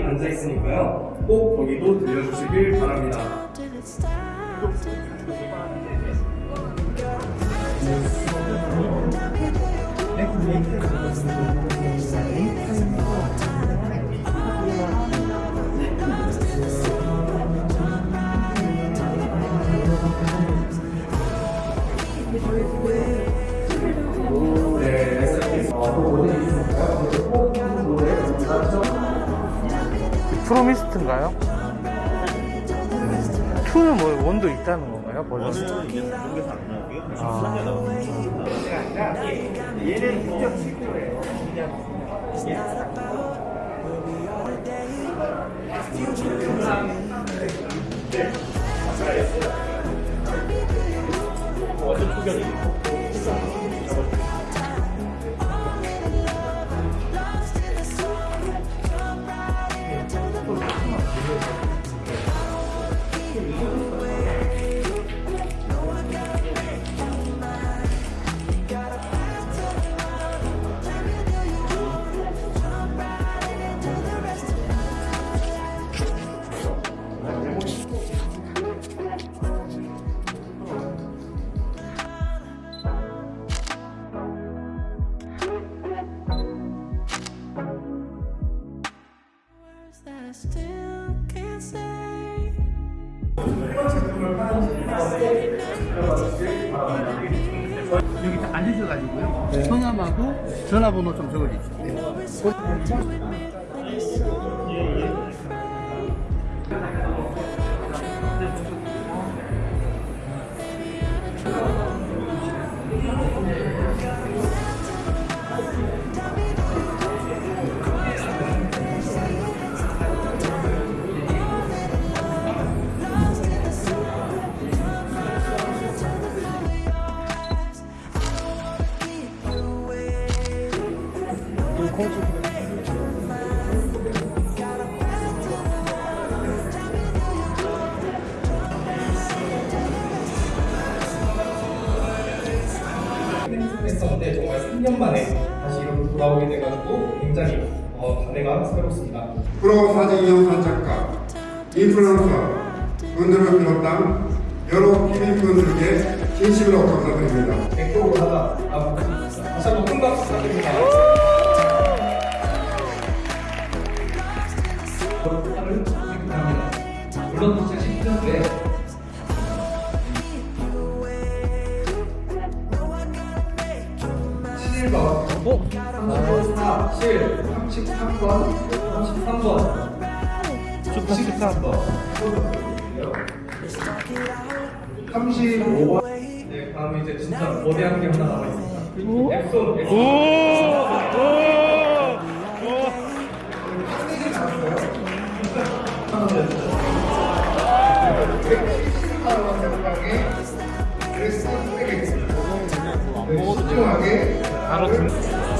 앉아 있으니까요. 꼭 거기도 들려주시길 바랍니다. 네, 프로미스트인가요? 2는 뭐 원도 있다는 건가요? 버전? 저는 이게. 아. 얘는 직접 words that 여기 앉으셔가지고요. 성함하고 전화번호 좀 적어주세요. know 했었는데 정말 3년 만에 다시 이렇게 돌아오게 돼가지고 굉장히 어, 단해가 새롭습니다. 프로 사진 영상 작가, 인플루언서, 분들을 비롯한 여러 기민분들께 진심으로 감사드립니다. 백도로 하다 앞으로 다시 한번 큰 박수 부탁드립니다. 상을 수상합니다. 물론 2010년도에 번 어? 34, 7, 33번, 33번, 13번, 35번. 네, 다음에 이제 진짜 거대한 게 하나 남아 있습니다. 앱손. 신중하게 바로 등.